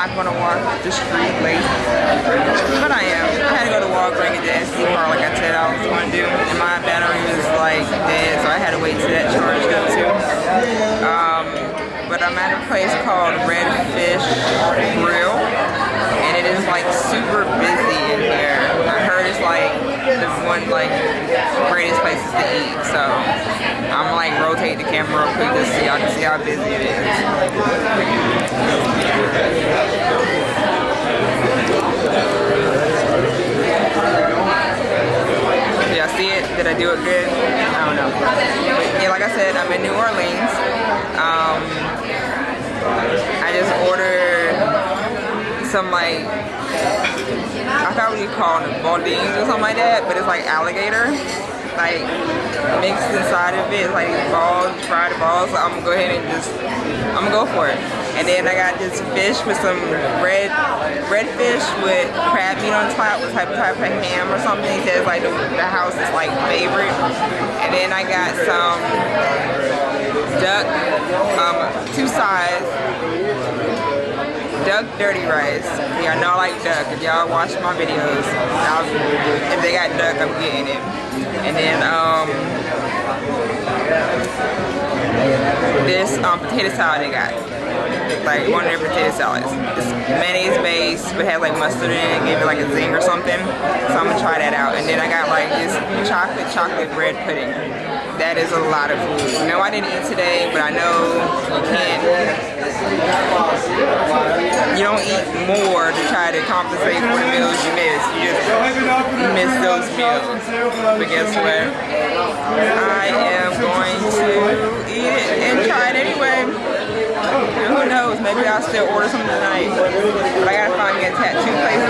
not gonna walk the street late. But I am. I had to go to Walgreens and get SD card like I said I was gonna do. And my battery was like dead, so I had to wait till that charged up too. Um, but I'm at a place called Redfish Grill. And it is like super busy in here. I heard it's like the one like greatest places to eat. So I'm like rotate the camera real quick just so y'all can see how busy it is. Did y'all see it? Did I do it good? I don't know. But yeah, like I said, I'm in New Orleans. Um, I just ordered some like I forgot you call them, baldines or something like that, but it's like alligator, like mixed inside of it. It's like balls, fried balls. So I'm gonna go ahead and just, I'm gonna go for it. And then I got this fish with some red, red fish with crab meat on top with type type of ham or something. He says like the, the house is like favorite. And then I got some duck, um, two sides duck dirty rice. Y'all know like duck. If y'all watch my videos, I'll, if they got duck, I'm getting it. And then um, this um, potato salad they got. Like one of their potato salads. It's mayonnaise based, but had like mustard in it, gave it like a zing or something. So I'm gonna try that out. And then I got like this chocolate chocolate bread pudding. That is a lot of food. No, I didn't eat today, but I know you can't you don't eat more to try to compensate for the meals you miss. You just miss those meals. But guess what? I am going to eat it and try it anyway. And who knows, maybe I'll still order something tonight. But I gotta find me a tattoo place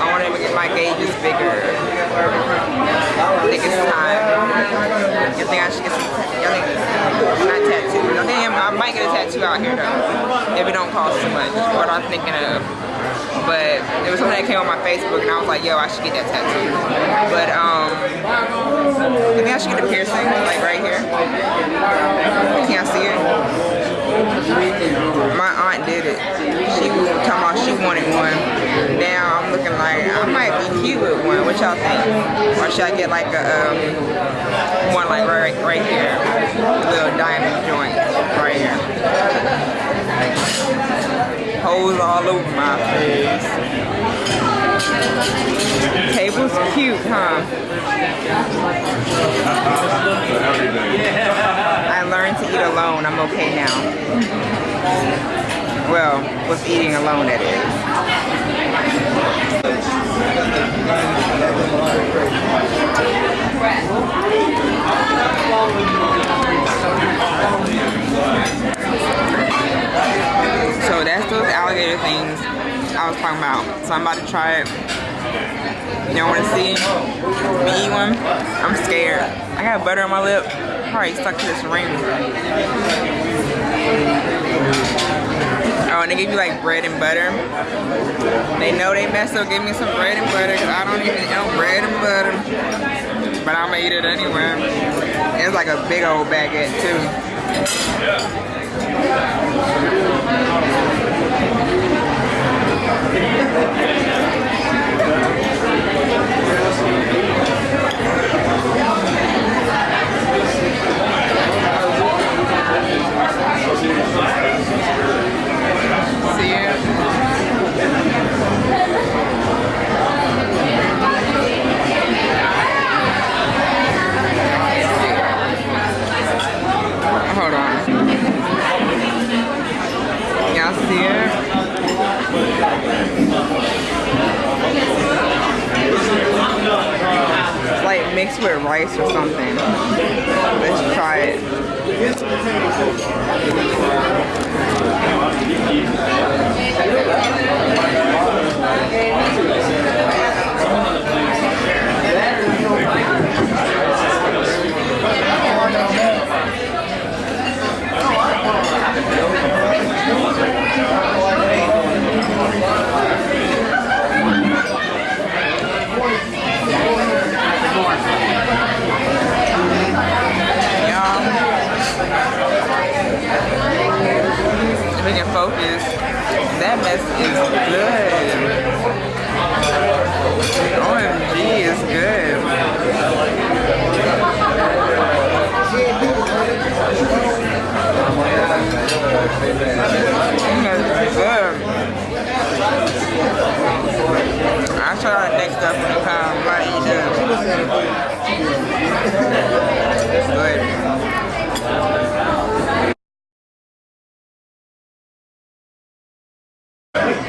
I want to get my gauges bigger. Think it's time. You think I should get some, I think, not tattoos. I think I might get a tattoo out here though, if it don't cost too much, what I'm thinking of. But it was something that came on my Facebook and I was like, yo, I should get that tattoo. But um, I think I should get a piercing, like right here. Can I see it? My aunt did it. She was talking about she What y'all think? Or should I get like a um, one like right right here, a little diamond joint right here. Holes all over my face. Table's cute, huh? I learned to eat alone. I'm okay now. Well, with eating alone, that is. So that's those alligator things I was talking about. So I'm about to try it. Y'all wanna see me eat one? I'm scared. I got butter on my lip. Probably stuck to this ring. Oh, and they give you like bread and butter. They know they messed up, give me some bread and butter because I don't even know bread and butter. But I'm gonna eat it anyway. It's like a big old baguette too. See you. Hold on. Y'all see it? It's like mixed with rice or something. Let's try it. Mess is good. OMG is good. Mm, it's good. I'll try out next up when it comes. Why you do? It's good. Got some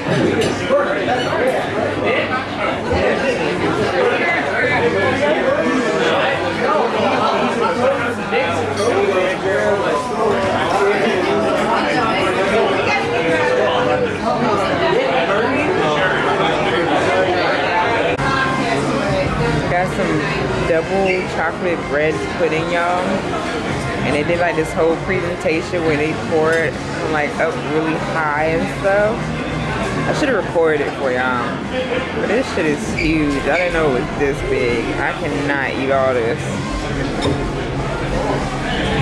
double chocolate bread pudding, y'all. And they did like this whole presentation where they pour it from like up really high and stuff. I should have recorded it for y'all. But this shit is huge. I didn't know it was this big. I cannot eat all this.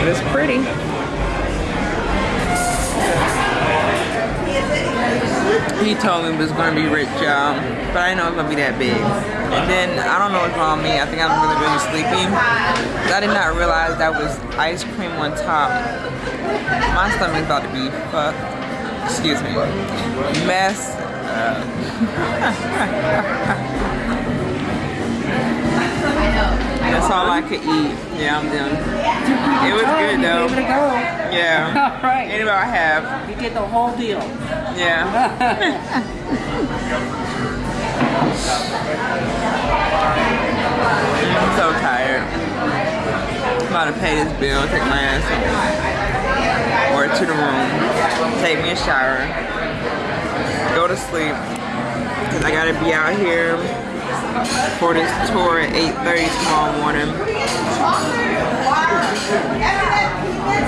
But it's pretty. He told me it was gonna be rich, y'all. But I didn't know it was gonna be that big. And then I don't know what's wrong with me. I think I'm really, really sleepy. I did not realize that was ice cream on top. My stomach's about to be fucked. Excuse me. Mess. That's all I could eat. Yeah, I'm done. It was good though. Give it a go. Yeah. All right. Ate about half. You get the whole deal. Yeah. I'm so tired. I'm about to pay this bill, take my ass home. To the room. Take me a shower. Go to sleep. Cause I gotta be out here for this tour at 8.30 tomorrow morning.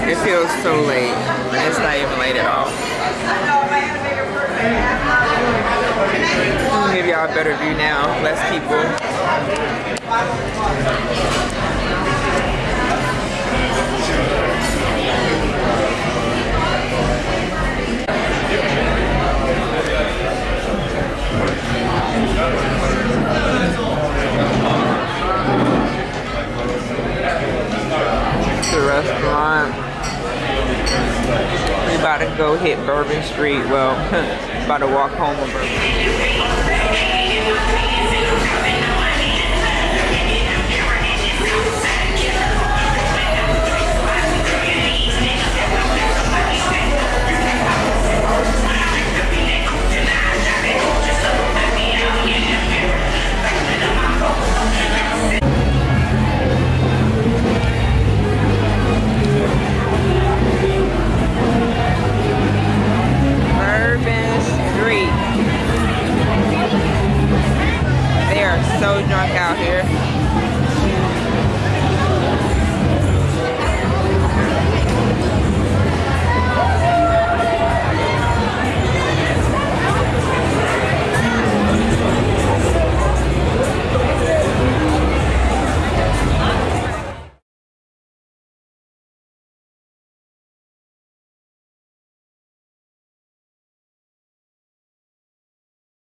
It feels so late. And it's not even late at all. Give y'all a better view now. Less people. About to go hit Bourbon Street. Well, about to walk home on Bourbon. Bourbon